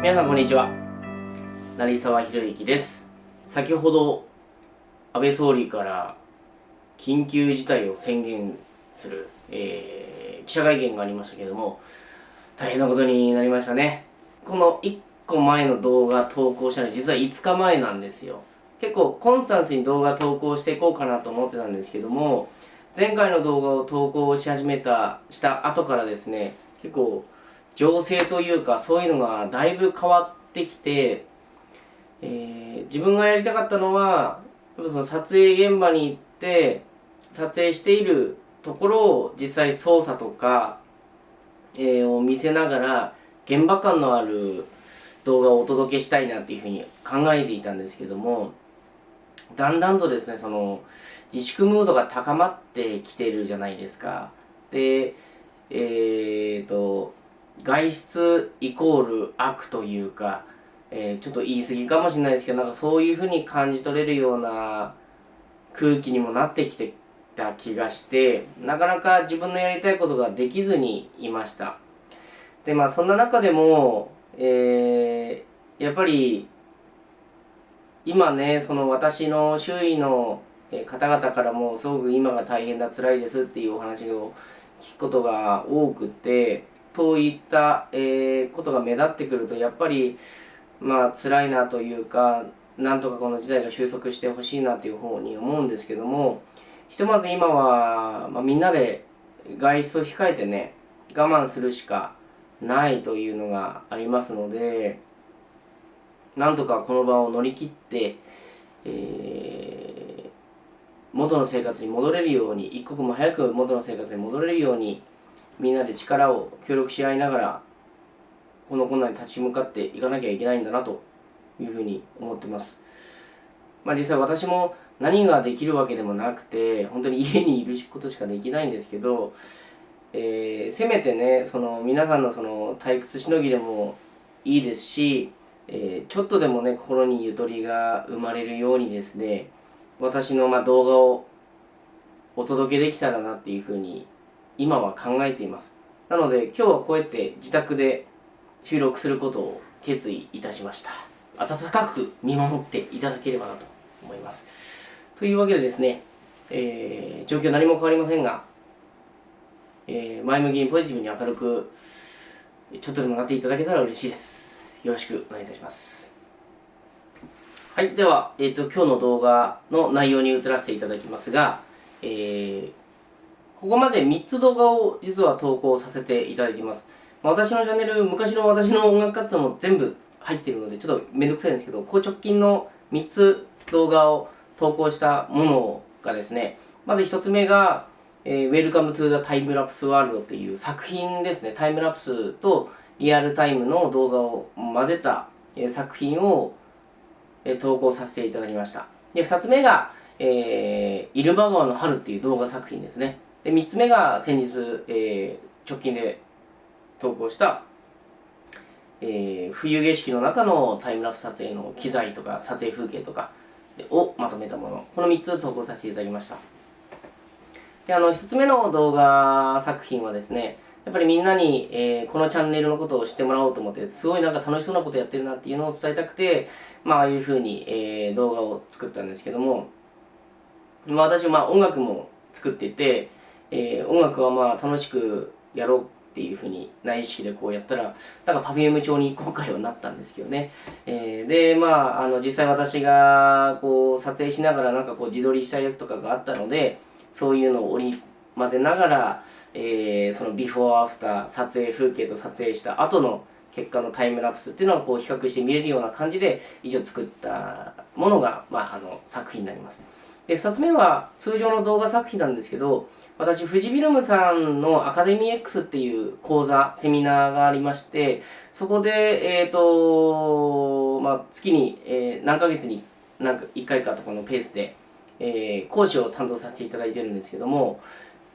皆さんこんにちは。成沢宏之です。先ほど安倍総理から緊急事態を宣言する、えー、記者会見がありましたけども大変なことになりましたね。この1個前の動画投稿したの実は5日前なんですよ。結構コンスタンスに動画投稿していこうかなと思ってたんですけども前回の動画を投稿し始めたした後からですね結構情勢というかそういうのがだいぶ変わってきて、えー、自分がやりたかったのはやっぱその撮影現場に行って撮影しているところを実際操作とか、えー、を見せながら現場感のある動画をお届けしたいなっていうふうに考えていたんですけどもだんだんとですねその自粛ムードが高まってきてるじゃないですか。でえーと外出イコール悪というか、えー、ちょっと言い過ぎかもしれないですけど、なんかそういうふうに感じ取れるような空気にもなってきてた気がして、なかなか自分のやりたいことができずにいました。で、まあそんな中でも、えー、やっぱり、今ね、その私の周囲の方々からもすごく今が大変だ、辛いですっていうお話を聞くことが多くて、そういった、えー、ことが目立ってくるとやっぱりまあ辛いなというかなんとかこの事態が収束してほしいなというふうに思うんですけどもひとまず今は、まあ、みんなで外出を控えてね我慢するしかないというのがありますのでなんとかこの場を乗り切って、えー、元の生活に戻れるように一刻も早く元の生活に戻れるようにみんなで力を協力し合いながらこの困難に立ち向かっていかなきゃいけないんだなというふうに思ってます。まあ、実際私も何ができるわけでもなくて本当に家にいることしかできないんですけど、えー、せめてねその皆さんのその退屈しのぎでもいいですし、えー、ちょっとでもね心にゆとりが生まれるようにですね私のま動画をお届けできたらなっていうふうに今は考えています。なので今日はこうやって自宅で収録することを決意いたしました。温かく見守っていただければなと思います。というわけでですね、えー、状況何も変わりませんが、えー、前向きにポジティブに明るくちょっとでもなっていただけたら嬉しいです。よろしくお願いいたします。はいでは、えーと、今日の動画の内容に移らせていただきますが、えー、ここまで3つ動画を実は投稿させていただいています。まあ、私のチャンネル、昔の私の音楽活動も全部入っているので、ちょっとめんどくさいんですけど、ここ直近の3つ動画を投稿したものがですね、まず1つ目が、えー、Welcome to the Time Lapse World っていう作品ですね。タイムラプスとリアルタイムの動画を混ぜた、えー、作品を、えー、投稿させていただきました。で、2つ目が、えー、イルマ川の春っていう動画作品ですね。で3つ目が先日、えー、直近で投稿した、えー、冬景色の中のタイムラプス撮影の機材とか撮影風景とかをまとめたもの。この3つ投稿させていただきました。であの1つ目の動画作品はですねやっぱりみんなに、えー、このチャンネルのことを知ってもらおうと思ってすごいなんか楽しそうなことやってるなっていうのを伝えたくてまあああいうふうに、えー、動画を作ったんですけども、まあ、私まあ音楽も作っていてえー、音楽はまあ楽しくやろうっていうふうに内意識でこうやったらだから Perfume 調に今回はなったんですけどね、えー、でまああの実際私がこう撮影しながらなんかこう自撮りしたやつとかがあったのでそういうのを織り交ぜながら、えー、そのビフォーアフター撮影風景と撮影した後の結果のタイムラプスっていうのをこう比較して見れるような感じで以上作ったものが、まあ、あの作品になります。で2つ目は通常の動画作品なんですけど私、富士フィルムさんのアカデミー X っていう講座、セミナーがありまして、そこで、えっ、ー、と、まあ、月に、えー、何ヶ月になんか1回かとかのペースで、えー、講師を担当させていただいてるんですけども、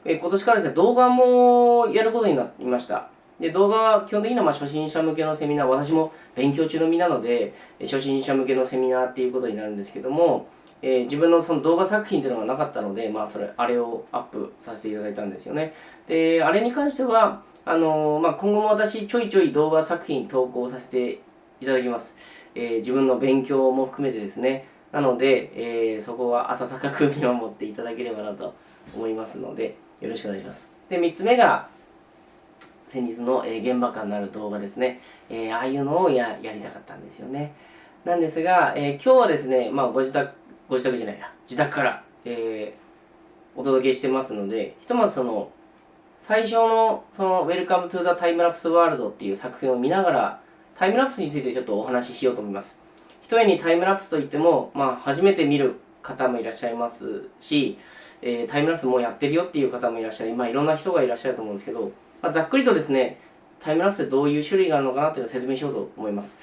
え、今年からですね、動画もやることになりました。で動画は基本的にはま初心者向けのセミナー、私も勉強中の身なので、初心者向けのセミナーっていうことになるんですけども、えー、自分のその動画作品っていうのがなかったので、まあ、それ、あれをアップさせていただいたんですよね。で、あれに関しては、あのー、まあ、今後も私、ちょいちょい動画作品投稿させていただきます。えー、自分の勉強も含めてですね。なので、え、そこは温かく見守っていただければなと思いますので、よろしくお願いします。で、3つ目が、先日の、え、現場感のある動画ですね。えー、ああいうのをややりたかったんですよね。なんですが、えー、今日はですね、まあ、ご自宅、ご自宅じゃないや、自宅から、えー、お届けしてますので、ひとまずその、最初の、その、Welcome to the Time Lapse World っていう作品を見ながら、タイムラプスについてちょっとお話ししようと思います。ひとえにタイムラプスといっても、まあ、初めて見る方もいらっしゃいますし、えー、タイムラプスもうやってるよっていう方もいらっしゃい、まあ、いろんな人がいらっしゃると思うんですけど、まあ、ざっくりとですね、タイムラプスでどういう種類があるのかなというのを説明しようと思います。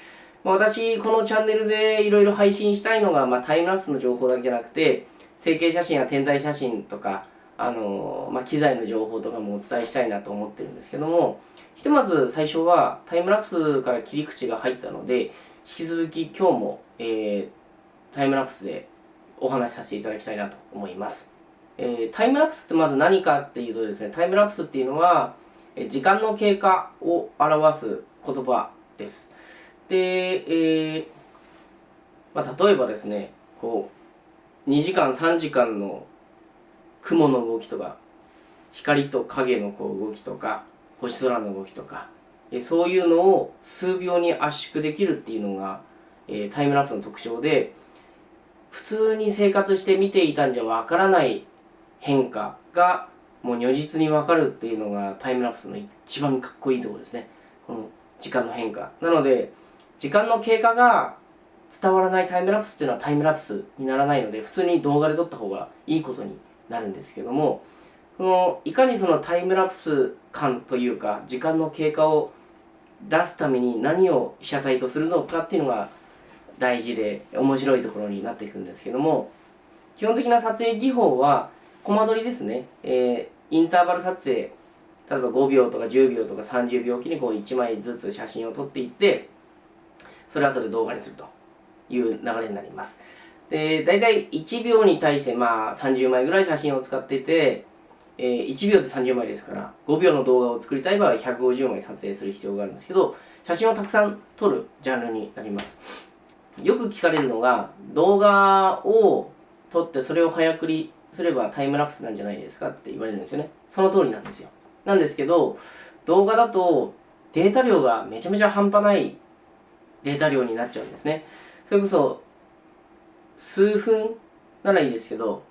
まあ、私、このチャンネルでいろいろ配信したいのが、まあ、タイムラプスの情報だけじゃなくて、成形写真や天体写真とか、あの、まあ、機材の情報とかもお伝えしたいなと思ってるんですけども、ひとまず最初はタイムラプスから切り口が入ったので、引き続き今日も、えー、タイムラプスでお話しさせていただきたいなと思います。えー、タイムラプスってまず何かっていうとですね、タイムラプスっていうのは、時間の経過を表す言葉です。で、えー、まあ、例えばですね、こう、2時間、3時間の雲の動きとか、光と影のこう動きとか、星空の動きとか、そういうのを数秒に圧縮できるっていうのが、えー、タイムラプスの特徴で、普通に生活して見ていたんじゃわからない変化がもう如実にわかるっていうのがタイムラプスの一番かっこいいところですね。この時間の変化。なので、時間の経過が伝わらないタイムラプスっていうのはタイムラプスにならないので、普通に動画で撮った方がいいことになるんですけども、そのいかにそのタイムラプス感というか、時間の経過を出すために何を被写体とするのかっていうのが大事で面白いところになっていくんですけども、基本的な撮影技法は、コマ撮りですね、えー、インターバル撮影、例えば5秒とか10秒とか30秒おきにこう1枚ずつ写真を撮っていって、それを後で動画にするという流れになります。で、大体1秒に対してまあ30枚ぐらい写真を使っていて、えー、1秒で30枚ですから、5秒の動画を作りたい場合は150枚撮影する必要があるんですけど、写真をたくさん撮るジャンルになります。よく聞かれるのが、動画を撮ってそれを早送りすればタイムラプスなんじゃないですかって言われるんですよね。その通りなんですよ。なんですけど、動画だとデータ量がめちゃめちゃ半端ないデータ量になっちゃうんですね。それこそ、数分ならいいですけど、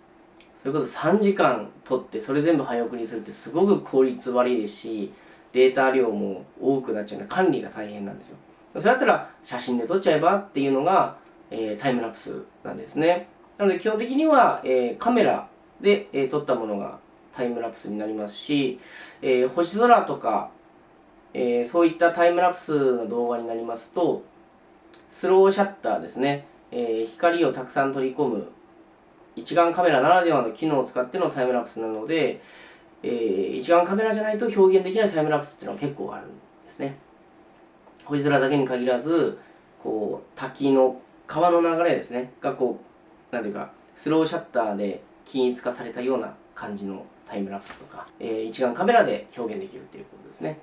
それこそ3時間撮ってそれ全部早送りするってすごく効率悪いですし、データ量も多くなっちゃうので管理が大変なんですよ。それだったら写真で撮っちゃえばっていうのが、えー、タイムラプスなんですね。なので基本的には、えー、カメラで、えー、撮ったものがタイムラプスになりますし、えー、星空とか、えー、そういったタイムラプスの動画になりますと、スローシャッターですね、えー、光をたくさん取り込む一眼カメラならではの機能を使ってのタイムラプスなので、えー、一眼カメラじゃないと表現できないタイムラプスっていうのは結構あるんですね。星空だけに限らず、こう、滝の川の流れですね、がこう、なんていうか、スローシャッターで均一化されたような感じのタイムラプスとか、えー、一眼カメラで表現できるっていうことですね。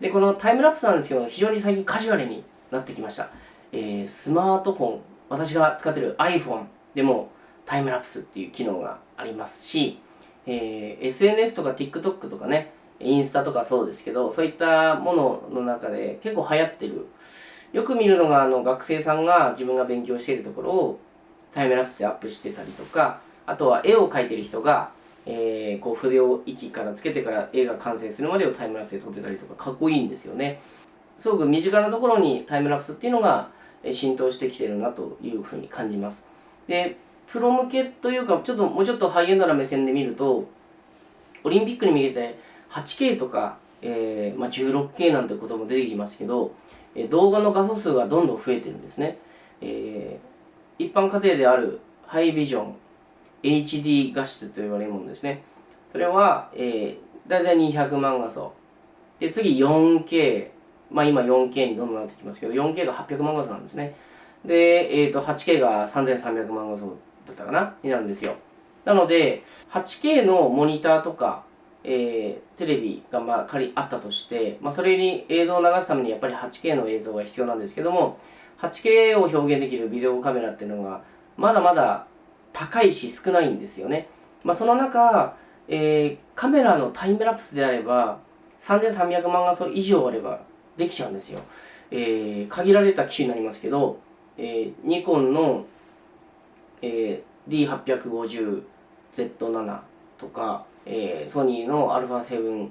で、このタイムラプスなんですけど、非常に最近カジュアルになってきました。えー、スマートフォン、私が使ってる iPhone でもタイムラプスっていう機能がありますし、えー、SNS とか TikTok とかね、インスタとかそうですけど、そういったものの中で結構流行ってる。よく見るのが、あの、学生さんが自分が勉強しているところをタイムラプスでアップしてたりとか、あとは絵を描いてる人が、えー、こう筆を位置からつけてから絵が完成するまでをタイムラプスで撮ってたりとかかっこいいんですよねすごく身近なところにタイムラプスっていうのが浸透してきてるなというふうに感じますでプロ向けというかちょっともうちょっとハイエンドな目線で見るとオリンピックに向けて 8K とか、えーまあ、16K なんてことも出てきますけどえ動画の画素数がどんどん増えてるんですね、えー、一般家庭であるハイビジョン HD 画質と言われるものですね。それは、えー、だいたい200万画素。で、次 4K。まあ今 4K にどんどんなってきますけど、4K が800万画素なんですね。で、えっ、ー、と、8K が3300万画素だったかな？になるんですよ。なので、8K のモニターとか、えー、テレビがまあ仮あったとして、まあ、それに映像を流すためにやっぱり 8K の映像が必要なんですけども 8K を表現できるビデオカメラっていうのがまだまだ高いし少ないんですよね、まあ、その中、えー、カメラのタイムラプスであれば3300万画素以上あればできちゃうんですよ、えー、限られた機種になりますけど、えー、ニコンの、えー、D850Z7 とかえー、ソニーの α7R4、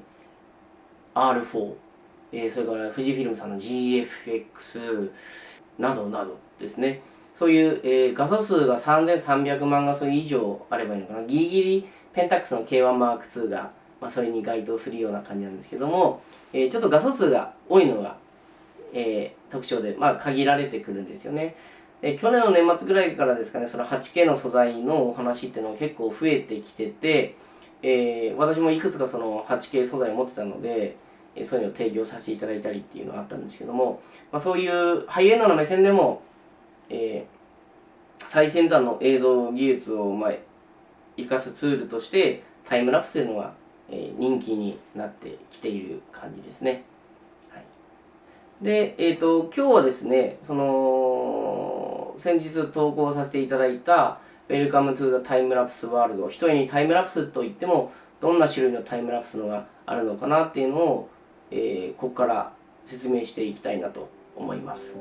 えー、それから富士フィルムさんの GFX などなどですね。そういう、えー、画素数が3300万画素以上あればいいのかな。ギリギリペンタックスの K1M2 が、まあ、それに該当するような感じなんですけども、えー、ちょっと画素数が多いのが、えー、特徴で、まあ、限られてくるんですよね。え去年の年末ぐらいからですかね、その 8K の素材のお話っていうのが結構増えてきてて、えー、私もいくつかその 8K 素材を持ってたので、えそういうのを提供させていただいたりっていうのがあったんですけども、まあ、そういうハイエンドの目線でも、えー、最先端の映像技術を、まあ、生かすツールとしてタイムラプスというのが、人気になってきている感じですね。はい、で、えっ、ー、と、今日はですね、その、先日投稿させていただいた、Welcome to the Time Lapse World 一重にタイムラプスといってもどんな種類のタイムラプスのがあるのかなっていうのを、えー、ここから説明していきたいなと思います。